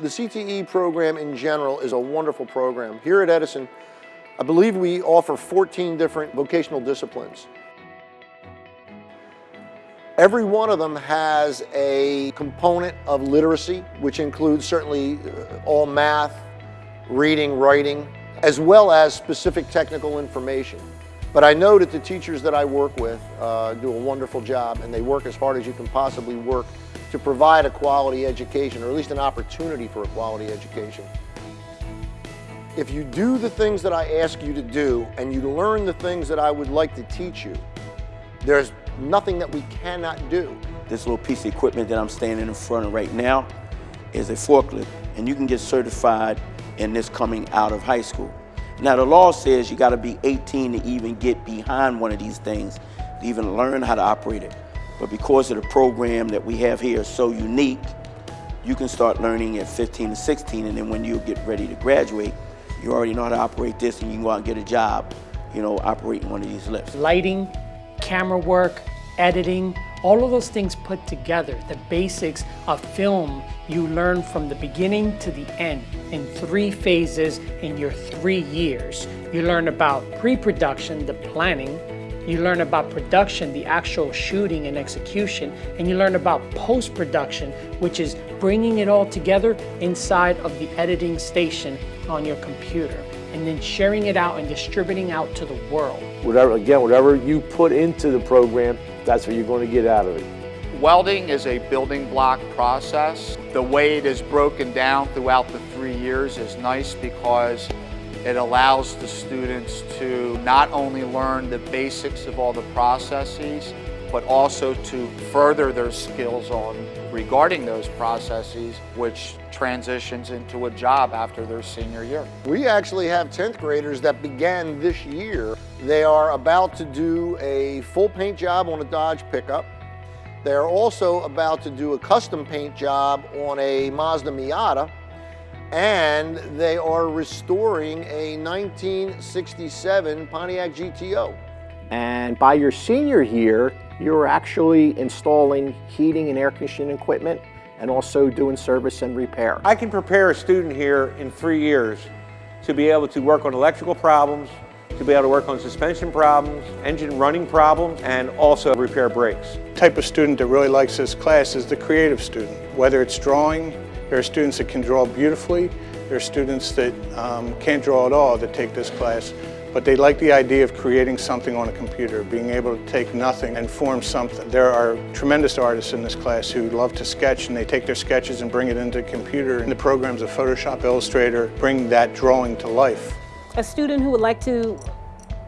The CTE program in general is a wonderful program. Here at Edison, I believe we offer 14 different vocational disciplines. Every one of them has a component of literacy, which includes certainly uh, all math, reading, writing, as well as specific technical information. But I know that the teachers that I work with uh, do a wonderful job and they work as hard as you can possibly work to provide a quality education, or at least an opportunity for a quality education. If you do the things that I ask you to do and you learn the things that I would like to teach you, there's nothing that we cannot do. This little piece of equipment that I'm standing in front of right now is a forklift, and you can get certified in this coming out of high school. Now the law says you gotta be 18 to even get behind one of these things, to even learn how to operate it. But because of the program that we have here is so unique, you can start learning at 15 to 16, and then when you get ready to graduate, you already know how to operate this and you can go out and get a job, you know, operating one of these lifts. Lighting, camera work, editing, all of those things put together, the basics of film you learn from the beginning to the end in three phases in your three years. You learn about pre-production, the planning, you learn about production, the actual shooting and execution, and you learn about post-production, which is bringing it all together inside of the editing station on your computer, and then sharing it out and distributing out to the world. Whatever, again, whatever you put into the program, that's what you're going to get out of it. Welding is a building block process. The way it is broken down throughout the three years is nice because it allows the students to not only learn the basics of all the processes, but also to further their skills on regarding those processes, which transitions into a job after their senior year. We actually have 10th graders that began this year. They are about to do a full paint job on a Dodge pickup. They're also about to do a custom paint job on a Mazda Miata and they are restoring a 1967 Pontiac GTO. And by your senior year, you're actually installing heating and air conditioning equipment and also doing service and repair. I can prepare a student here in three years to be able to work on electrical problems, to be able to work on suspension problems, engine running problems, and also repair brakes. The type of student that really likes this class is the creative student, whether it's drawing, there are students that can draw beautifully. There are students that um, can't draw at all that take this class, but they like the idea of creating something on a computer, being able to take nothing and form something. There are tremendous artists in this class who love to sketch and they take their sketches and bring it into the computer. And the programs of Photoshop, Illustrator bring that drawing to life. A student who would like to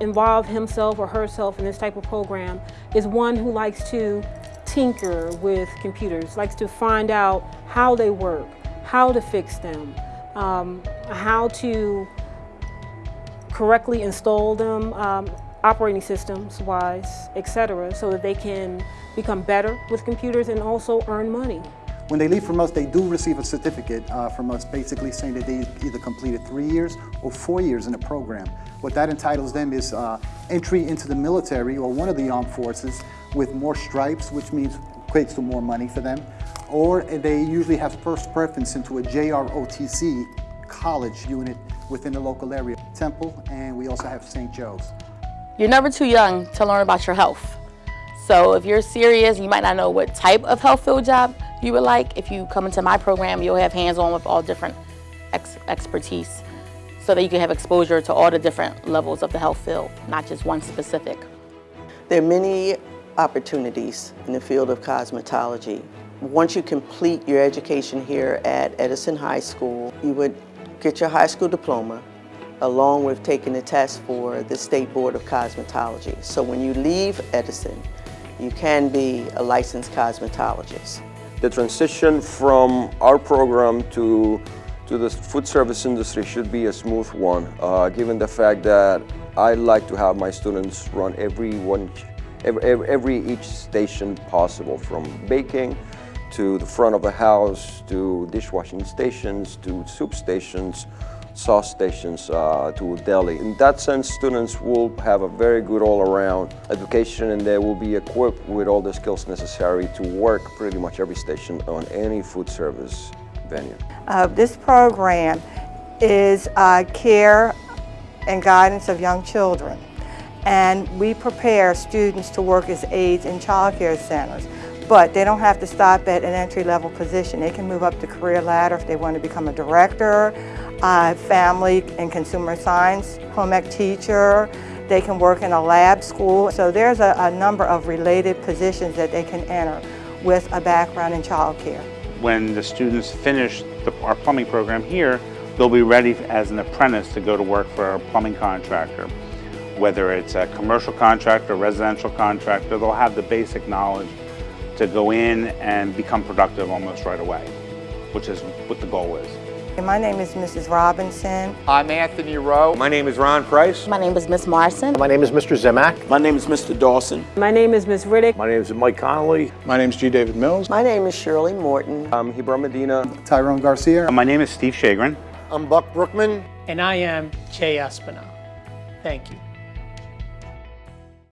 involve himself or herself in this type of program is one who likes to tinker with computers, likes to find out how they work, how to fix them, um, how to correctly install them, um, operating systems wise, etc., so that they can become better with computers and also earn money. When they leave from us, they do receive a certificate uh, from us basically saying that they either completed three years or four years in the program. What that entitles them is uh, entry into the military or one of the armed forces with more stripes, which means equates to more money for them. Or they usually have first preference into a JROTC college unit within the local area. Temple, and we also have St. Joe's. You're never too young to learn about your health. So if you're serious, you might not know what type of health field job you would like. If you come into my program, you'll have hands-on with all different ex expertise so that you can have exposure to all the different levels of the health field, not just one specific. There are many opportunities in the field of cosmetology. Once you complete your education here at Edison High School, you would get your high school diploma along with taking the test for the State Board of Cosmetology. So when you leave Edison, you can be a licensed cosmetologist. The transition from our program to to the food service industry should be a smooth one, uh, given the fact that I like to have my students run every one, every, every each station possible, from baking to the front of the house, to dishwashing stations, to soup stations, sauce stations uh, to deli. In that sense, students will have a very good all-around education and they will be equipped with all the skills necessary to work pretty much every station on any food service venue. Uh, this program is uh, care and guidance of young children. And we prepare students to work as aides in child care centers. But they don't have to stop at an entry-level position. They can move up the career ladder if they want to become a director, uh, family and consumer science, home ec teacher. They can work in a lab school. So there's a, a number of related positions that they can enter with a background in child care. When the students finish the, our plumbing program here, they'll be ready as an apprentice to go to work for a plumbing contractor. Whether it's a commercial contractor, residential contractor, they'll have the basic knowledge to go in and become productive almost right away, which is what the goal is. And my name is Mrs. Robinson. I'm Anthony Rowe. My name is Ron Price. My name is Miss Marson. My name is Mr. Zemak. My name is Mr. Dawson. My name is Ms. Riddick. My name is Mike Connolly. My name is G. David Mills. My name is Shirley Morton. I'm Hebron Medina. Tyrone Garcia. My name is Steve Shagrin. I'm Buck Brookman. And I am Che Espinal. Thank you.